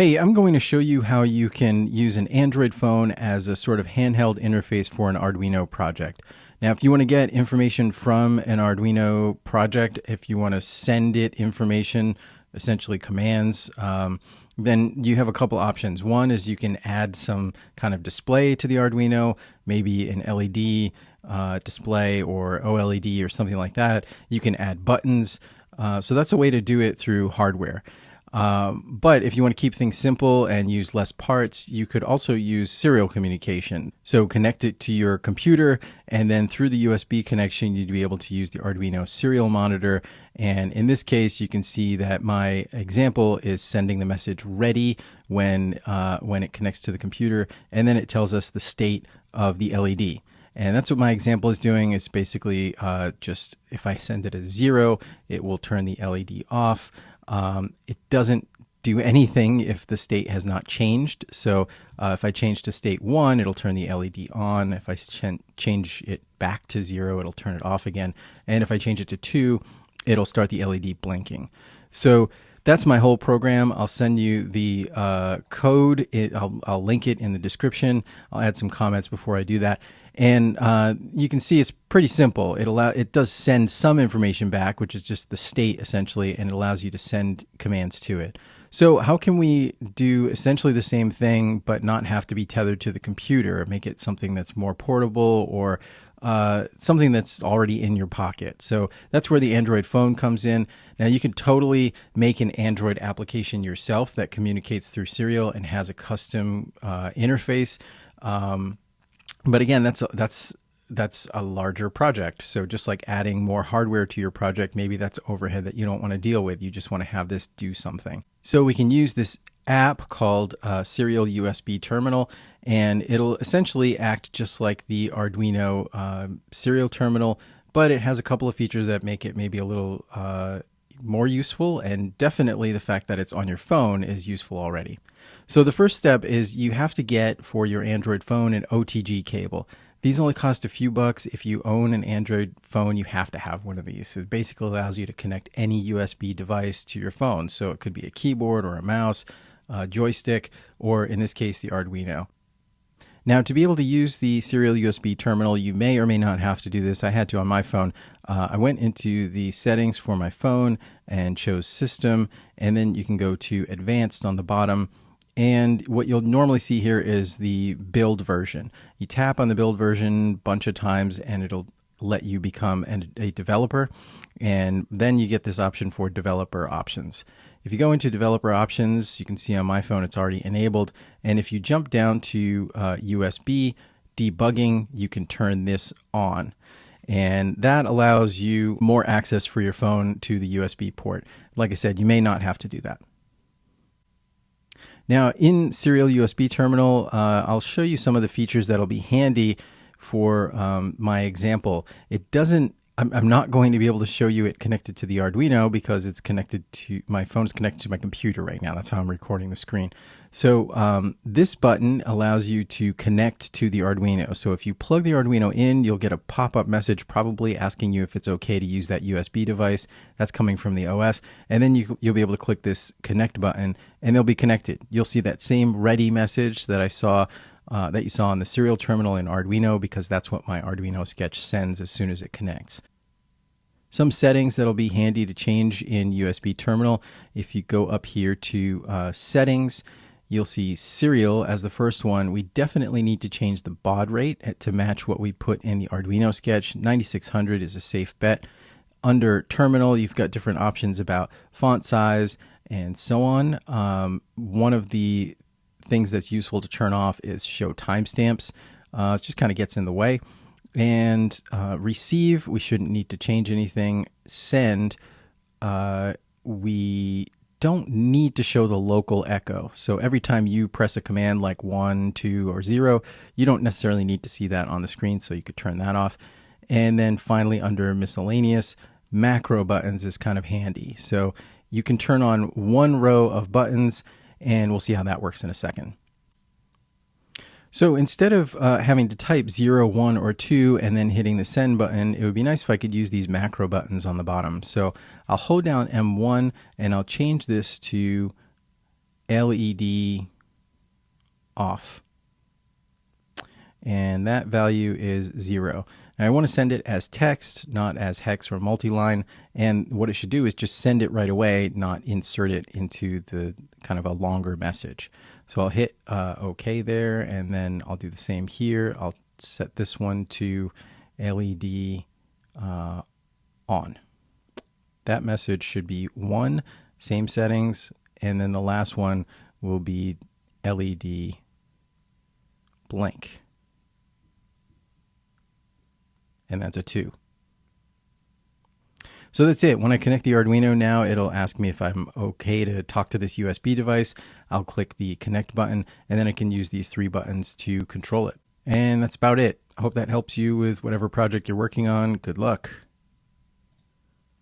Hey, I'm going to show you how you can use an Android phone as a sort of handheld interface for an Arduino project. Now, if you want to get information from an Arduino project, if you want to send it information, essentially commands, um, then you have a couple options. One is you can add some kind of display to the Arduino, maybe an LED uh, display or OLED or something like that. You can add buttons. Uh, so that's a way to do it through hardware. Um, but if you want to keep things simple and use less parts, you could also use serial communication. So connect it to your computer, and then through the USB connection, you'd be able to use the Arduino serial monitor. And in this case, you can see that my example is sending the message ready when uh, when it connects to the computer, and then it tells us the state of the LED. And that's what my example is doing. It's basically uh, just if I send it a zero, it will turn the LED off. Um, it doesn't do anything if the state has not changed. So uh, if I change to state one, it'll turn the LED on. If I ch change it back to zero, it'll turn it off again. And if I change it to two, it'll start the LED blinking. So that's my whole program. I'll send you the uh, code. It, I'll, I'll link it in the description. I'll add some comments before I do that. And uh, you can see it's pretty simple. It allow it does send some information back, which is just the state essentially, and it allows you to send commands to it. So how can we do essentially the same thing, but not have to be tethered to the computer? Make it something that's more portable or uh, something that's already in your pocket. So that's where the Android phone comes in. Now you can totally make an Android application yourself that communicates through Serial and has a custom uh, interface. Um, but again, that's that's that's a larger project. So just like adding more hardware to your project, maybe that's overhead that you don't want to deal with. You just want to have this do something. So we can use this app called uh, Serial USB Terminal, and it'll essentially act just like the Arduino uh, serial terminal, but it has a couple of features that make it maybe a little uh, more useful and definitely the fact that it's on your phone is useful already. So the first step is you have to get for your Android phone an OTG cable. These only cost a few bucks. If you own an Android phone, you have to have one of these. It basically allows you to connect any USB device to your phone. So it could be a keyboard or a mouse, a joystick, or in this case, the Arduino. Now, to be able to use the serial USB terminal, you may or may not have to do this. I had to on my phone. Uh, I went into the settings for my phone and chose System, and then you can go to Advanced on the bottom. And what you'll normally see here is the build version. You tap on the build version a bunch of times, and it'll let you become an, a developer. And then you get this option for developer options. If you go into developer options, you can see on my phone it's already enabled. And if you jump down to uh, USB debugging, you can turn this on. And that allows you more access for your phone to the USB port. Like I said, you may not have to do that. Now, in Serial USB Terminal, uh, I'll show you some of the features that'll be handy for um, my example. It doesn't I'm, I'm not going to be able to show you it connected to the Arduino because it's connected to my phone is connected to my computer right now. That's how I'm recording the screen. So um, this button allows you to connect to the Arduino. So if you plug the Arduino in, you'll get a pop-up message probably asking you if it's okay to use that USB device. That's coming from the OS. And then you, you'll be able to click this connect button and they'll be connected. You'll see that same ready message that I saw uh, that you saw on the serial terminal in Arduino because that's what my Arduino sketch sends as soon as it connects. Some settings that'll be handy to change in USB terminal. If you go up here to uh, settings, you'll see serial as the first one. We definitely need to change the baud rate to match what we put in the Arduino sketch. 9600 is a safe bet. Under terminal, you've got different options about font size and so on. Um, one of the things that's useful to turn off is show timestamps. Uh, it just kind of gets in the way. And uh, receive, we shouldn't need to change anything. Send, uh, we don't need to show the local echo. So every time you press a command like one, two, or zero, you don't necessarily need to see that on the screen. So you could turn that off. And then finally, under miscellaneous, macro buttons is kind of handy. So you can turn on one row of buttons and we'll see how that works in a second. So instead of uh, having to type 0, 1, or 2 and then hitting the send button, it would be nice if I could use these macro buttons on the bottom. So I'll hold down M1 and I'll change this to LED off. And that value is zero. Now I want to send it as text, not as hex or multi-line. And what it should do is just send it right away, not insert it into the kind of a longer message. So I'll hit uh, OK there, and then I'll do the same here. I'll set this one to LED uh, on. That message should be one, same settings, and then the last one will be LED blank. And that's a 2. So that's it. When I connect the Arduino now, it'll ask me if I'm okay to talk to this USB device. I'll click the connect button and then I can use these three buttons to control it. And that's about it. I hope that helps you with whatever project you're working on. Good luck.